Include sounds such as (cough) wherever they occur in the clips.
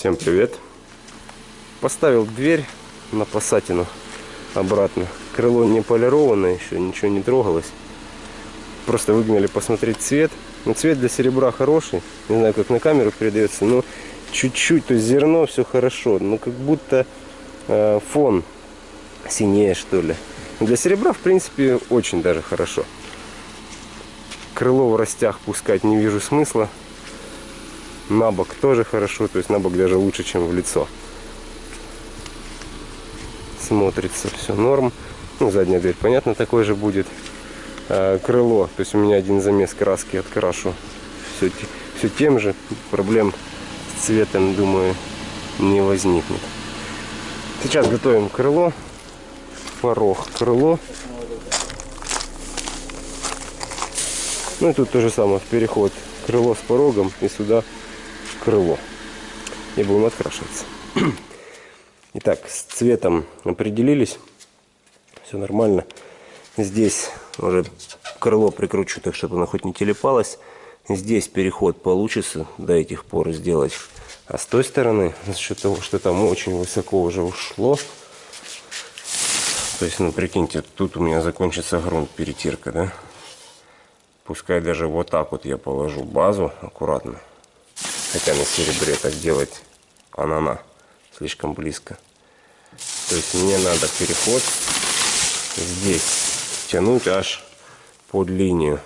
Всем привет! Поставил дверь на пассатину обратно. Крыло не полированное еще, ничего не трогалось. Просто выгнали посмотреть цвет. Ну, цвет для серебра хороший. Не знаю, как на камеру передается, но чуть-чуть, то есть зерно все хорошо. Но как будто э, фон синее, что ли. Для серебра, в принципе, очень даже хорошо. Крыло в растях пускать не вижу смысла. На бок тоже хорошо, то есть на бок даже лучше, чем в лицо. Смотрится все норм. Ну, задняя дверь, понятно, такой же будет. А, крыло, то есть у меня один замес краски открашу. Все, все тем же. Проблем с цветом, думаю, не возникнет. Сейчас готовим крыло. Порог крыло. Ну и тут то же самое, переход крыло с порогом и сюда крыло. И будем открашиваться. (clears throat) Итак, с цветом определились. Все нормально. Здесь уже крыло прикручу так, чтобы оно хоть не телепалось. Здесь переход получится до этих пор сделать. А с той стороны, за счет того, что там очень высоко уже ушло, то есть, ну, прикиньте, тут у меня закончится грунт, перетирка, да? Пускай даже вот так вот я положу базу аккуратно. Хотя на серебре так делать анана слишком близко. То есть мне надо переход здесь тянуть аж под линию.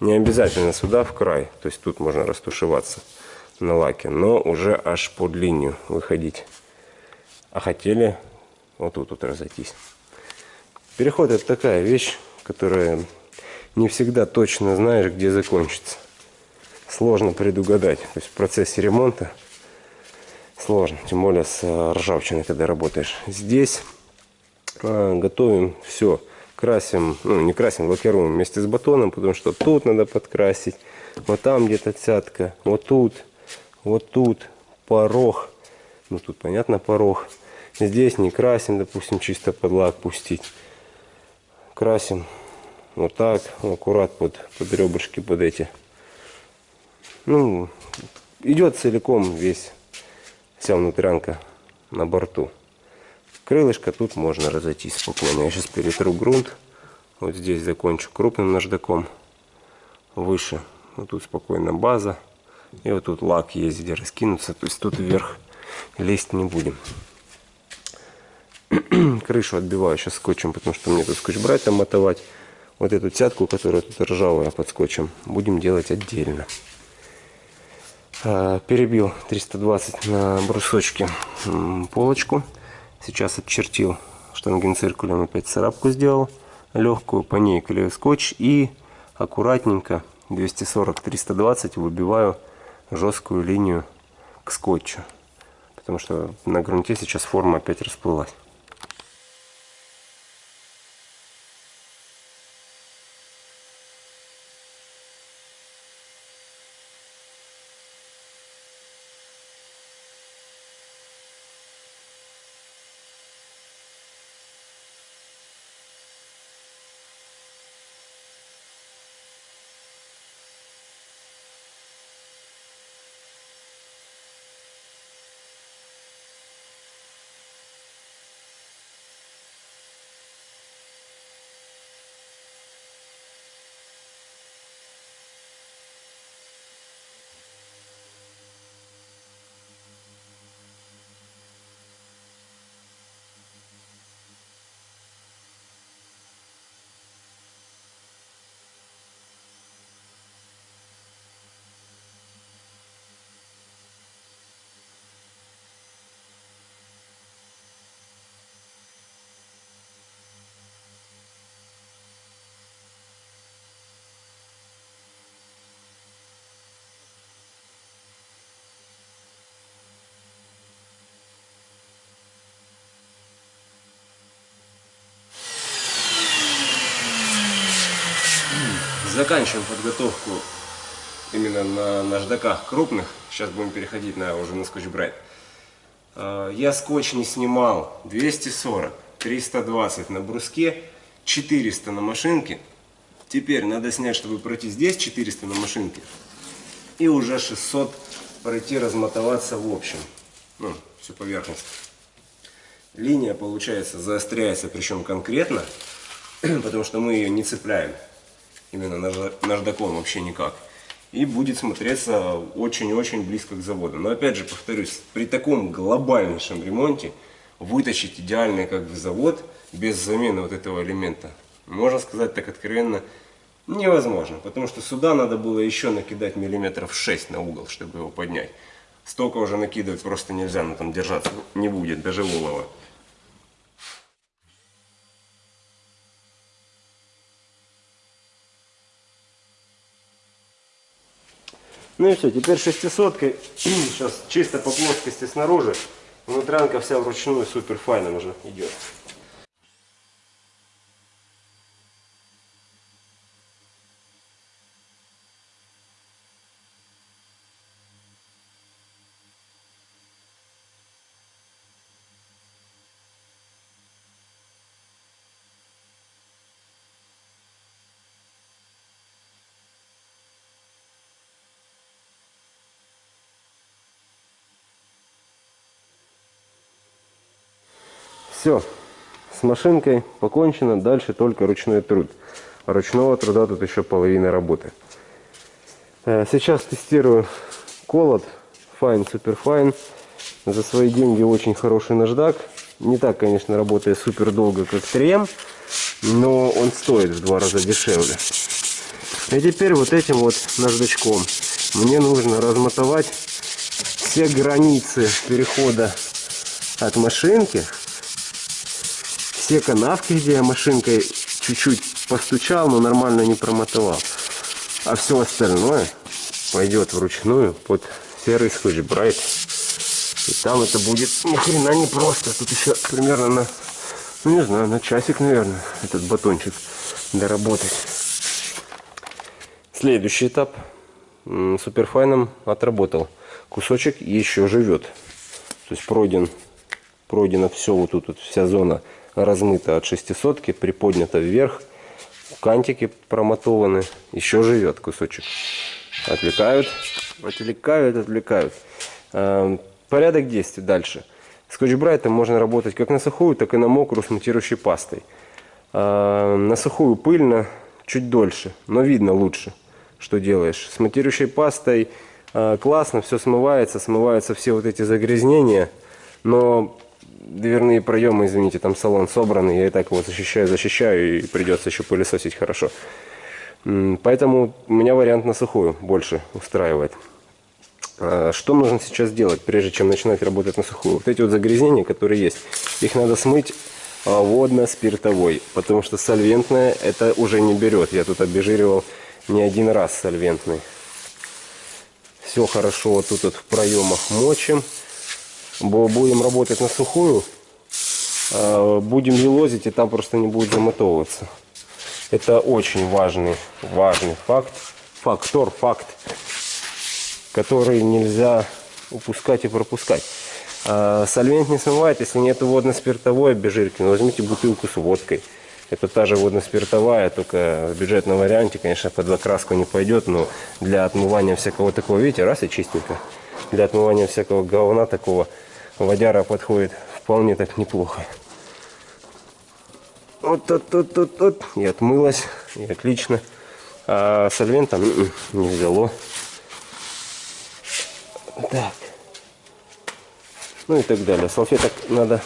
Не обязательно сюда в край, то есть тут можно растушеваться на лаке, но уже аж под линию выходить. А хотели вот тут вот разойтись. Переход это такая вещь, которая не всегда точно знаешь, где закончится. Сложно предугадать. То есть в процессе ремонта сложно, тем более с э, ржавчиной, когда работаешь. Здесь э, готовим все, красим, ну не красим, лакируем вместе с батоном, потому что тут надо подкрасить, вот там где-то цятка, вот тут, вот тут порог, ну тут понятно порог. Здесь не красим, допустим, чисто под лак пустить. Красим вот так, аккурат под, под ребрышки, под эти. Ну, идет целиком весь, вся внутрянка на борту. Крылышко тут можно разойтись спокойно. Я сейчас перетру грунт. Вот здесь закончу крупным наждаком. Выше. Вот тут спокойно база. И вот тут лак есть, где раскинуться. То есть тут вверх лезть не будем. (clears throat) Крышу отбиваю сейчас скотчем, потому что мне тут скотч брать там мотовать вот эту цятку, которая тут ржавая под скотчем, будем делать отдельно. А, перебил 320 на брусочке полочку. Сейчас отчертил штангенциркулем, опять царапку сделал легкую, по ней клею скотч и аккуратненько 240-320 выбиваю жесткую линию к скотчу. Потому что на грунте сейчас форма опять расплылась. Заканчиваем подготовку именно на наждаках крупных. Сейчас будем переходить на уже на скотч брайт. А, я скотч не снимал 240, 320 на бруске, 400 на машинке. Теперь надо снять, чтобы пройти здесь 400 на машинке. И уже 600 пройти, размотоваться в общем. ну, всю поверхность. Линия, получается, заостряется, причем конкретно, (clears throat) потому что мы ее не цепляем именно наждаком вообще никак. И будет смотреться очень-очень близко к заводу. Но опять же, повторюсь, при таком глобальнейшем ремонте вытащить идеальный как бы завод без замены вот этого элемента, можно сказать так откровенно, невозможно. Потому что сюда надо было еще накидать миллиметров 6 на угол, чтобы его поднять. Столько уже накидывать просто нельзя, но там держаться не будет, даже волова. Ну и все, теперь шестисоткой, сейчас чисто по плоскости снаружи, внутрянка вся вручную супер файном уже идет. Все, с машинкой покончено, дальше только ручной труд. Ручного труда тут еще половина работы. Э, сейчас тестирую колод Fine Super Fine. За свои деньги очень хороший наждак. Не так, конечно, работает супер долго, как 3М, но он стоит в два раза дешевле. И теперь вот этим вот наждачком мне нужно размотовать все границы перехода от машинки все канавки, где я машинкой чуть-чуть постучал, но нормально не промотовал. А все остальное пойдет вручную под серый скотч брайт. И там это будет ни хрена не просто. Тут еще примерно на, ну не знаю, на часик, наверное, этот батончик доработать. Следующий этап. Суперфайном отработал. Кусочек еще живет. То есть пройден, пройдено все вот тут, вот вся зона размыто от шестисотки, приподнято вверх. Кантики промотованы. Еще живет кусочек. Отвлекают, отвлекают, отвлекают. Эм, порядок действий дальше. Скотч-брайтом можно работать как на сухую, так и на мокрую с матирующей пастой. Эм, на сухую пыльно, чуть дольше, но видно лучше, что делаешь. С матирующей пастой э, классно, все смывается, смываются все вот эти загрязнения, но дверные проемы, извините, там салон собранный, я и так его защищаю, защищаю, и придется еще пылесосить хорошо. Поэтому у меня вариант на сухую больше устраивает. А, что нужно сейчас делать, прежде чем начинать работать на сухую? Вот эти вот загрязнения, которые есть, их надо смыть а, водно-спиртовой, потому что сольвентная это уже не берет. Я тут обезжиривал не один раз сольвентный. Все хорошо вот тут вот в проемах мочим будем работать на сухую, а, будем елозить, и там просто не будет замотовываться. Это очень важный, важный факт, фактор, факт, который нельзя упускать и пропускать. А, сольвент не смывает, если нет водно-спиртовой обезжирки, ну, возьмите бутылку с водкой. Это та же водно-спиртовая, только в бюджетном варианте, конечно, под закраску не пойдет, но для отмывания всякого такого, видите, раз и чистенько. Для отмывания всякого говна такого водяра подходит вполне так неплохо. Вот тут, тут, тут, тут. И отмылась. И отлично. А сольвентом м-м, не взяло. Так. Ну и так далее. Салфеток надо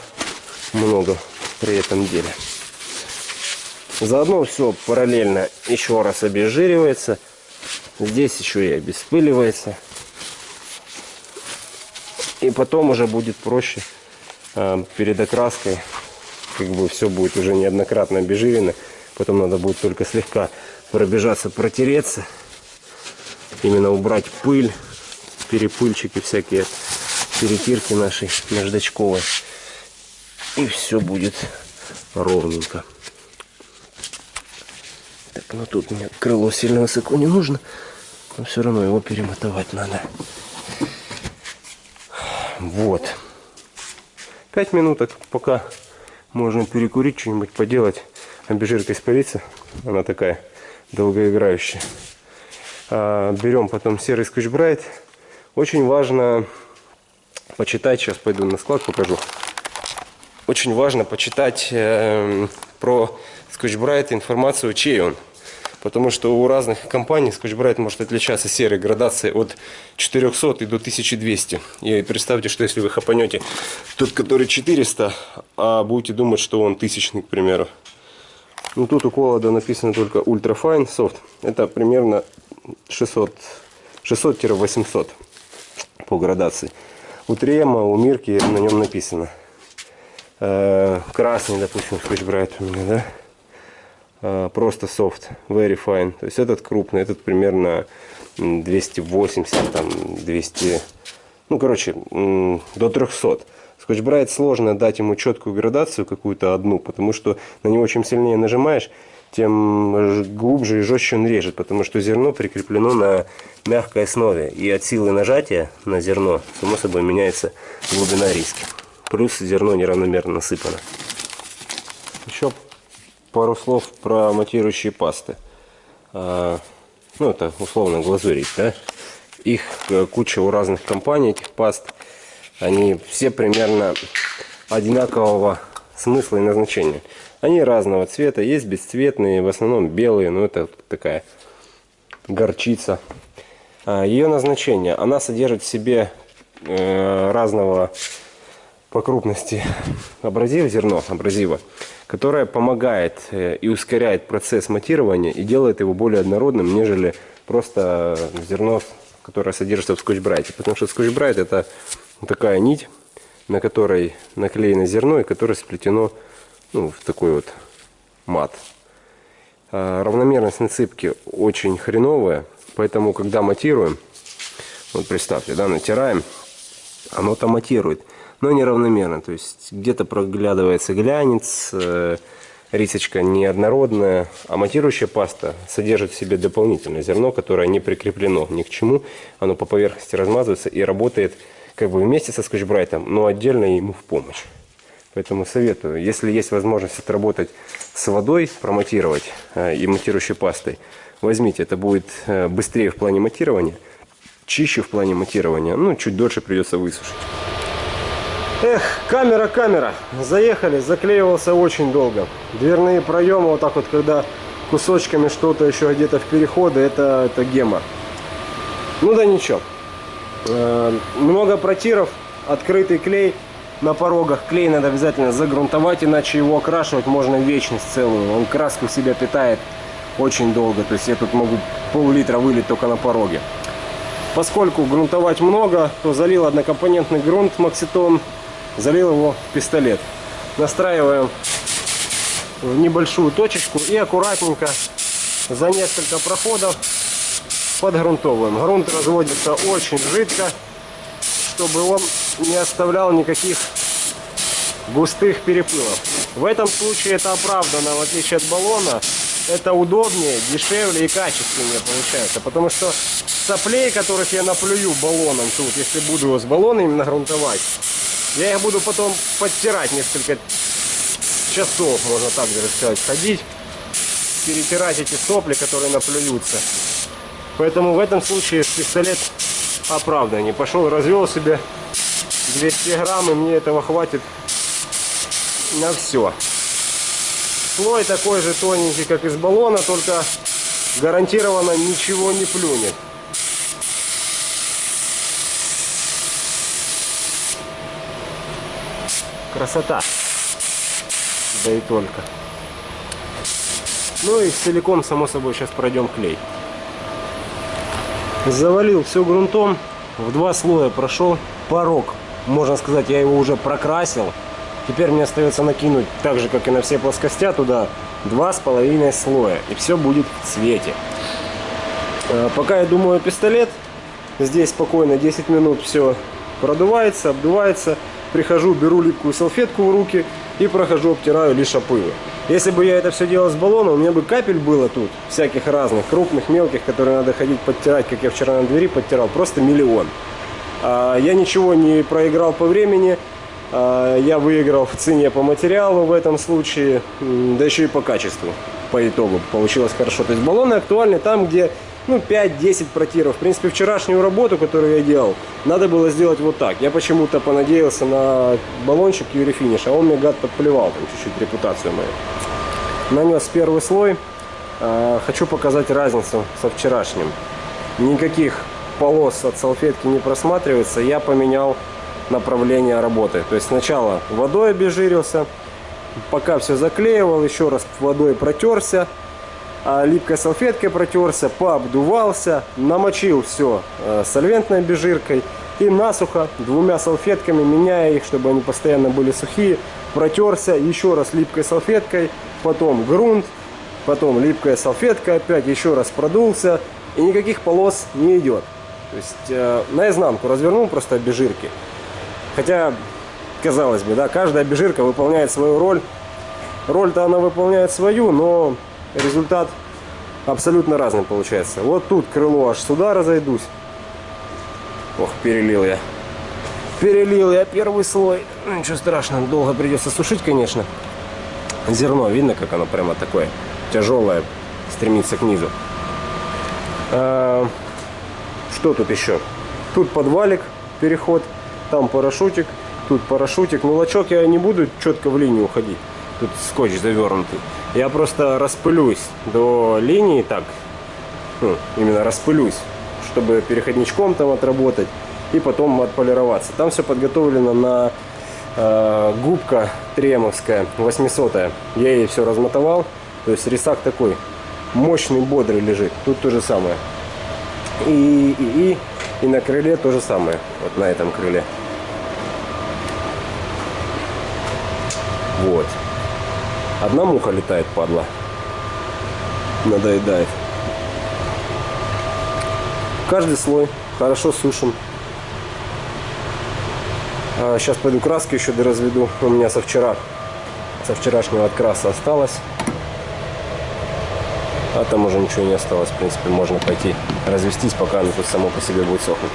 много при этом деле. Заодно все параллельно еще раз обезжиривается. Здесь еще и обеспыливается. И потом уже будет проще э, перед окраской. Как бы все будет уже неоднократно обезжирено. Потом надо будет только слегка пробежаться, протереться. Именно убрать пыль, перепыльчики всякие, перетирки нашей наждачковой. И все будет ровненько. Так, ну тут мне крыло сильно высоко не нужно. Но все равно его перемотовать надо. Вот. Пять минуток, пока можно перекурить, что-нибудь поделать. Обезжирка испарится. Она такая долгоиграющая. А, берем потом серый скотч-брайт. Очень важно почитать, сейчас пойду на склад покажу. Очень важно почитать э, про Scotch-Brite информацию, чей он. Потому что у разных компаний Scotch-Brite может отличаться серой градацией от 400 и до 1200. И представьте, что если вы хапанете тот, который 400, а будете думать, что он тысячный, к примеру. Ну тут у Колода написано только Ultra Fine Soft. Это примерно 600 600-800 по градации. У Трема, у Мирки на нем написано. Э, красный, допустим, Scotch-Brite у меня, да? Э, просто soft, very fine. То есть этот крупный, этот примерно 280, там 200, ну короче, до 300. Скотч-брайт сложно дать ему четкую градацию какую-то одну, потому что на него чем сильнее нажимаешь, тем глубже и жестче он режет, потому что зерно прикреплено на мягкой основе. И от силы нажатия на зерно, само собой, меняется глубина риски. Плюс зерно неравномерно насыпано. Еще пару слов про матирующие пасты. А, ну, это условно глазурить, да? Их э, куча у разных компаний, этих паст. Они все примерно одинакового смысла и назначения. Они разного цвета, есть бесцветные, в основном белые, но это такая горчица. А, Ее назначение, она содержит в себе э, разного по крупности (laughs) абразив, зерно абразива, которое помогает э, и ускоряет процесс матирования и делает его более однородным, нежели просто зерно, которое содержится в скотч-брайте. Потому что скотч-брайт это такая нить, на которой наклеено зерно и которое сплетено ну, в такой вот мат. А равномерность насыпки очень хреновая, поэтому когда матируем, вот представьте, да, натираем, оно там матирует но неравномерно. То есть где-то проглядывается глянец, э, рисочка неоднородная, а матирующая паста содержит в себе дополнительное зерно, которое не прикреплено ни к чему. Оно по поверхности размазывается и работает как бы вместе со скотчбрайтом, но отдельно ему в помощь. Поэтому советую, если есть возможность отработать с водой, проматировать э, и матирующей пастой, возьмите, это будет э, быстрее в плане матирования, чище в плане матирования, ну, чуть дольше придется высушить. Эх, камера, камера. Заехали, заклеивался очень долго. Дверные проемы, вот так вот, когда кусочками что-то еще где-то в переходы, это, это гема. Ну да ничего. Э, много протиров, открытый клей на порогах. Клей надо обязательно загрунтовать, иначе его окрашивать можно вечность целую. Он краску себя питает очень долго. То есть я тут могу пол-литра вылить только на пороге. Поскольку грунтовать много, то залил однокомпонентный грунт Макситон залил его в пистолет. Настраиваем в небольшую точечку и аккуратненько за несколько проходов подгрунтовываем. Грунт разводится очень жидко, чтобы он не оставлял никаких густых перепылов. В этом случае это оправдано, в отличие от баллона. Это удобнее, дешевле и качественнее получается. Потому что соплей, которых я наплюю баллоном тут, если буду его с баллона именно грунтовать, я их буду потом подтирать несколько часов, можно так даже сказать, ходить, перетирать эти сопли, которые наплюются. Поэтому в этом случае пистолет оправдан. Не пошел, развел себе 200 грамм, и мне этого хватит на все. Слой такой же тоненький, как из баллона, только гарантированно ничего не плюнет. Красота. Да и только. Ну и целиком, само собой, сейчас пройдем клей. Завалил все грунтом. В два слоя прошел. Порог, можно сказать, я его уже прокрасил. Теперь мне остается накинуть, так же, как и на все плоскостя, туда два с половиной слоя. И все будет в цвете. Э, пока я думаю пистолет, здесь спокойно 10 минут все продувается, обдувается прихожу, беру липкую салфетку в руки и прохожу, обтираю лишь опылы. Если бы я это все делал с баллона, у меня бы капель было тут, всяких разных, крупных, мелких, которые надо ходить подтирать, как я вчера на двери подтирал, просто миллион. А, я ничего не проиграл по времени, а, я выиграл в цене по материалу в этом случае, да еще и по качеству, по итогу получилось хорошо. То есть баллоны актуальны там, где ну, 5-10 протиров. В принципе, вчерашнюю работу, которую я делал, надо было сделать вот так. Я почему-то понадеялся на баллончик Юри Финиш, а он мне, гад, подплевал там чуть-чуть репутацию мою. Нанес первый слой. А, хочу показать разницу со вчерашним. Никаких полос от салфетки не просматривается. Я поменял направление работы. То есть сначала водой обезжирился, пока все заклеивал, еще раз водой протерся, а липкой салфеткой протерся, пообдувался, намочил все э, сольвентной обезжиркой и насухо двумя салфетками, меняя их, чтобы они постоянно были сухие, протерся еще раз липкой салфеткой, потом грунт, потом липкая салфетка опять, еще раз продулся, и никаких полос не идет. То есть э, наизнанку развернул просто обезжирки. Хотя, казалось бы, да, каждая обезжирка выполняет свою роль. Роль-то она выполняет свою, но результат абсолютно разный получается. Вот тут крыло аж сюда разойдусь. Ох, перелил я. Перелил я первый слой. Ну, ничего страшного, долго придется сушить, конечно. Зерно, видно, как оно прямо такое тяжелое, стремится к низу. А, что тут еще? Тут подвалик, переход, там парашютик, тут парашютик. Ну, я не буду четко в линию уходить. Тут скотч завернутый. Я просто распылюсь до линии так, ну, именно распылюсь, чтобы переходничком там отработать и потом отполироваться. Там все подготовлено на э, губка тремовская 800 -я. Я ей все размотовал. То есть рисак такой мощный, бодрый лежит. Тут то же самое. И, и, и, и на крыле то же самое. Вот на этом крыле. Вот. Одна муха летает, падла. Надоедает. Каждый слой хорошо сушим. А сейчас пойду краски еще доразведу. У меня со вчера, со вчерашнего откраса осталось. А там уже ничего не осталось. В принципе, можно пойти развестись, пока оно тут само по себе будет сохнуть.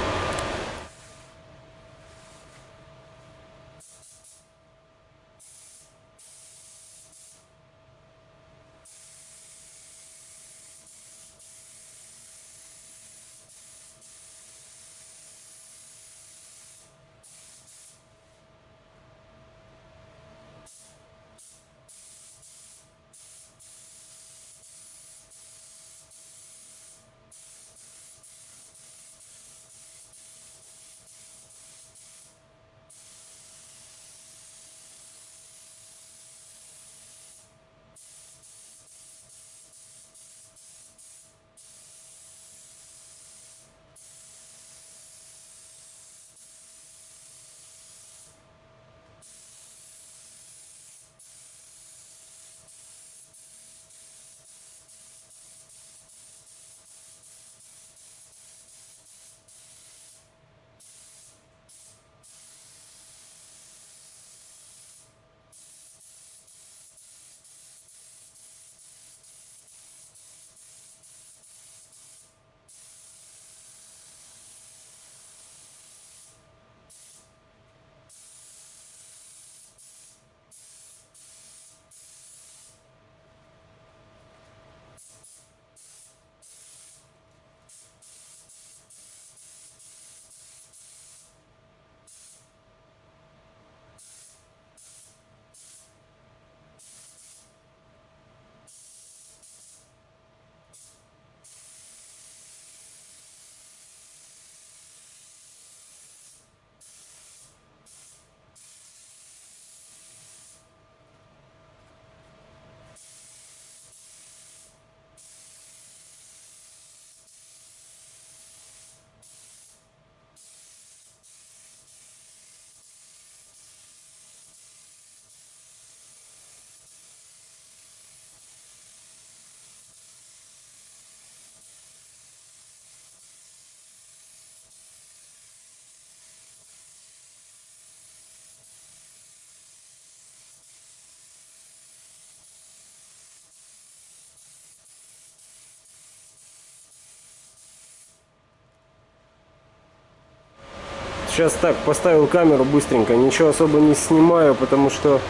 Сейчас так, поставил камеру быстренько, ничего особо не снимаю, потому что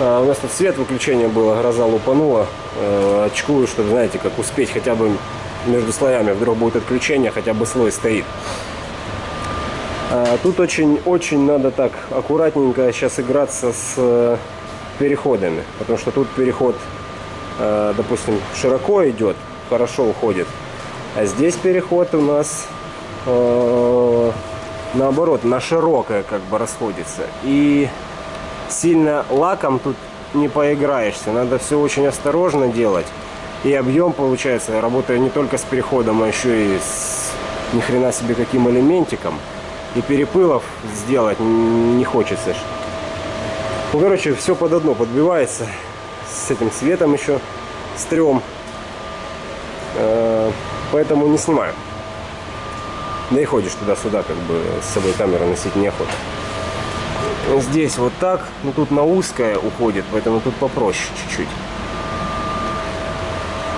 а, у нас тут свет выключения было, гроза лупанула. Э, очкую, чтобы, знаете, как успеть хотя бы между слоями вдруг будет отключение, хотя бы слой стоит. А тут очень-очень надо так аккуратненько сейчас играться с э, переходами, потому что тут переход, э, допустим, широко идет, хорошо уходит, а здесь переход у нас э, наоборот на широкое как бы расходится. И сильно лаком тут не поиграешься, надо все очень осторожно делать. И объем получается, я работаю не только с переходом, а еще и с ни хрена себе каким элементиком. И перепылов сделать не хочется. Ну, короче, все под одно подбивается. С этим светом еще стрём. Э, поэтому не снимаю. Да и ходишь туда-сюда, как бы с собой камеру носить неохота. Здесь вот так, ну тут на узкое уходит, поэтому тут попроще чуть-чуть.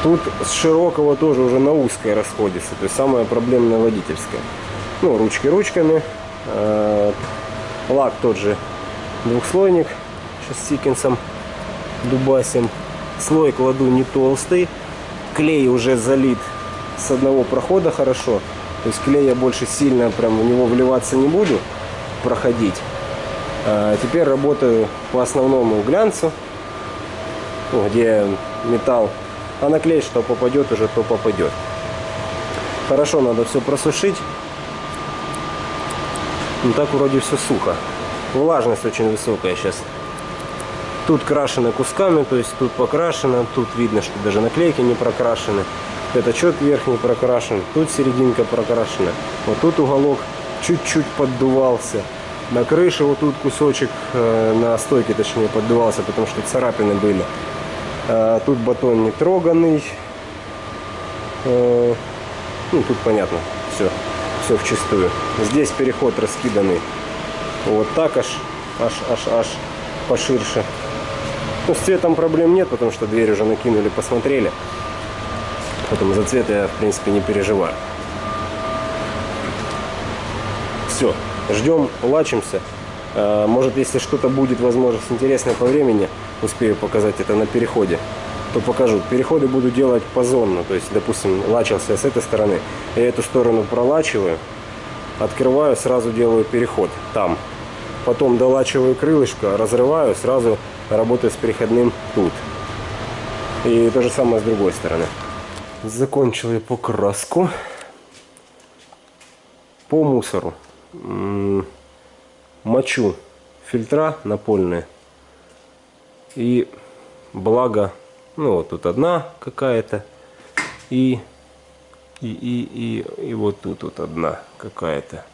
Тут с широкого тоже уже на узкое расходится, то есть самая проблемная водительская. Ну, ручки ручками. Э, лак тот же двухслойник, сейчас с Сикинсом дубасим. Слой кладу не толстый, клей уже залит с одного прохода хорошо. То есть клей я больше сильно прям в него вливаться не буду, проходить. А теперь работаю по основному глянцу, ну, где металл. А на клей что попадет уже, то попадет. Хорошо надо все просушить. Ну так вроде все сухо. Влажность очень высокая сейчас. Тут крашено кусками, то есть тут покрашено, тут видно, что даже наклейки не прокрашены. Пятачок верхний прокрашен, тут серединка прокрашена. Вот тут уголок чуть-чуть поддувался. На крыше вот тут кусочек, э, на стойке точнее, поддувался, потому что царапины были. А тут батон не троганный. Э, ну, тут понятно, все, все в чистую. Здесь переход раскиданный. Вот так аж, аж, аж, аж поширше. Ну, с цветом проблем нет, потому что дверь уже накинули, посмотрели. Поэтому за цвет я, в принципе, не переживаю. Все, ждем, лачимся. А, может, если что-то будет, возможность интересное по времени, успею показать это на переходе, то покажу. Переходы буду делать позонно. То есть, допустим, лачился с этой стороны, я эту сторону пролачиваю, открываю, сразу делаю переход там. Потом долачиваю крылышко, разрываю, сразу работаю с переходным тут. И то же самое с другой стороны. Закончил я покраску по мусору. Мочу фильтра напольные. И благо, ну вот тут одна какая-то. И, и, и, и, и вот тут вот одна какая-то.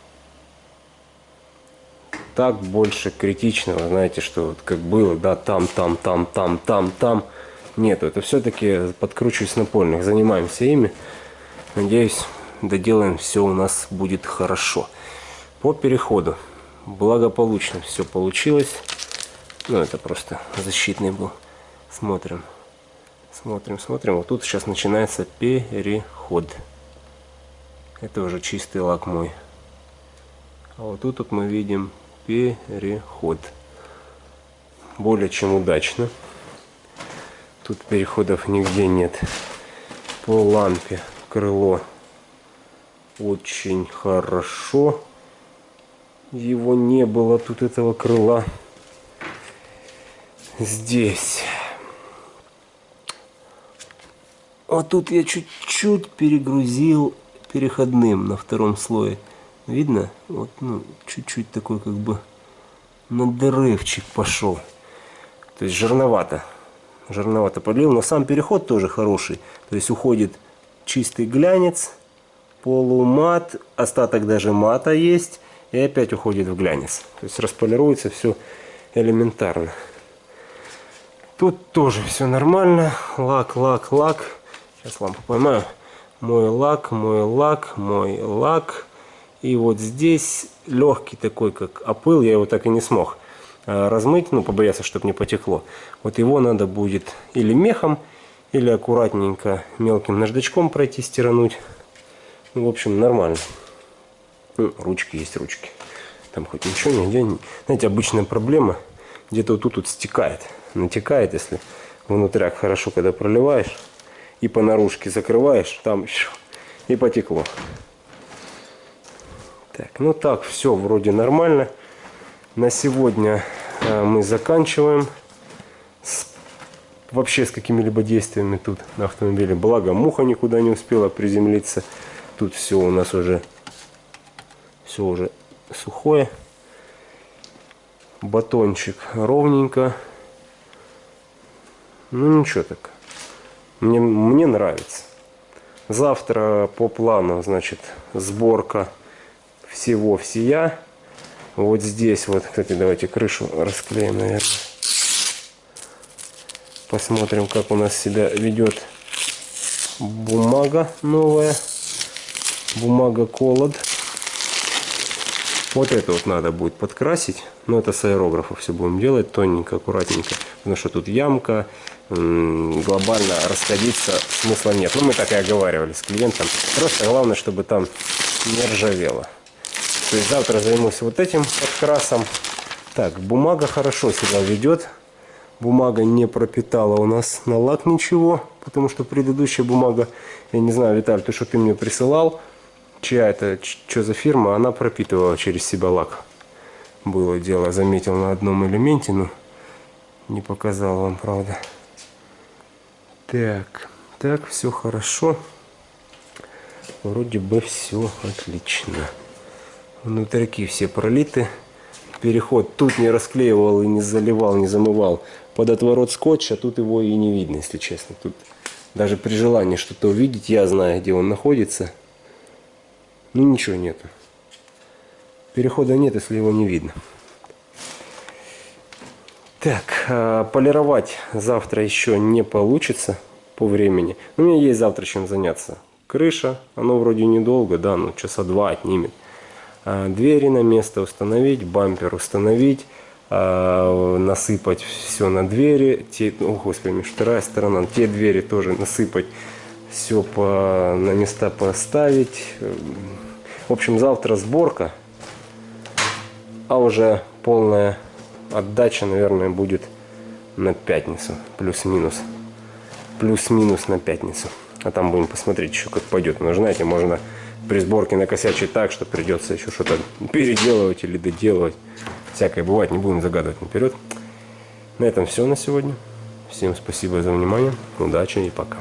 Так больше критичного, знаете, что вот как было, да, там, там, там, там, там, там нету. Это все-таки подкручиваюсь напольных. Занимаемся ими. Надеюсь, доделаем все у нас будет хорошо. По переходу. Благополучно все получилось. Ну, это просто защитный был. Смотрим. Смотрим, смотрим. Вот тут сейчас начинается переход. Это уже чистый лак мой. А вот тут вот мы видим переход. Более чем удачно. Тут переходов нигде нет. По лампе крыло очень хорошо. Его не было тут этого крыла. Здесь. Вот тут я чуть-чуть перегрузил переходным на втором слое. Видно? Вот, ну, чуть-чуть такой как бы надрывчик пошел. То есть жирновато жирновато подлил, но сам переход тоже хороший. То есть уходит чистый глянец, полумат, остаток даже мата есть, и опять уходит в глянец. То есть располируется все элементарно. Тут тоже все нормально. Лак, лак, лак. Сейчас лампу поймаю. Мой лак, мой лак, мой лак. И вот здесь легкий такой, как опыл, я его так и не смог. Э, размыть, ну, побояться, чтобы не потекло. Вот его надо будет или мехом, или аккуратненько мелким наждачком пройти, стирануть. Ну, в общем, нормально. Ну, ручки есть ручки. Там хоть ничего нигде. Знаете, обычная проблема, где-то вот тут вот стекает. Натекает, если внутряк хорошо, когда проливаешь. И по наружке закрываешь, там еще и потекло. Так, ну так, все вроде нормально. На сегодня э, мы заканчиваем с, вообще с какими-либо действиями тут на автомобиле. Благо муха никуда не успела приземлиться. Тут все у нас уже все уже сухое. Батончик ровненько. Ну ничего так. Мне, мне нравится. Завтра по плану, значит, сборка всего всея. Вот здесь вот, кстати, давайте крышу расклеим, наверное. Посмотрим, как у нас себя ведет бумага новая. Бумага колод. Вот это вот надо будет подкрасить. Но это с аэрографа все будем делать тоненько, аккуратненько. Потому что тут ямка, глобально расходиться смысла нет. Ну, мы так и оговаривали с клиентом. Просто главное, чтобы там не ржавело. То есть завтра займусь вот этим подкрасом. Так, бумага хорошо себя ведет. Бумага не пропитала у нас на лак ничего, потому что предыдущая бумага, я не знаю, Виталь, ты что ты мне присылал, чья это, что за фирма, она пропитывала через себя лак. Было дело, заметил на одном элементе, но не показал вам, правда. Так, так, все хорошо. Вроде бы все отлично. Внутрики все пролиты. Переход тут не расклеивал и не заливал, не замывал. Под отворот скотча тут его и не видно, если честно. Тут даже при желании что-то увидеть, я знаю, где он находится. Ну ничего нету. Перехода нет, если его не видно. Так, а, полировать завтра еще не получится по времени. У меня есть завтра чем заняться. Крыша, оно вроде недолго, да, ну часа два отнимет. А, двери на место установить, бампер установить, а, насыпать все на двери. Те, о, господи, вторая сторона, те двери тоже насыпать, все по, на места поставить. В общем, завтра сборка, а уже полная отдача, наверное, будет на пятницу, плюс-минус. Плюс-минус на пятницу. А там будем посмотреть еще, как пойдет. Но, знаете, можно при сборке накосячить так, что придется еще что-то переделывать или доделывать. Всякое бывает, не будем загадывать наперед. На этом все на сегодня. Всем спасибо за внимание. Удачи и пока.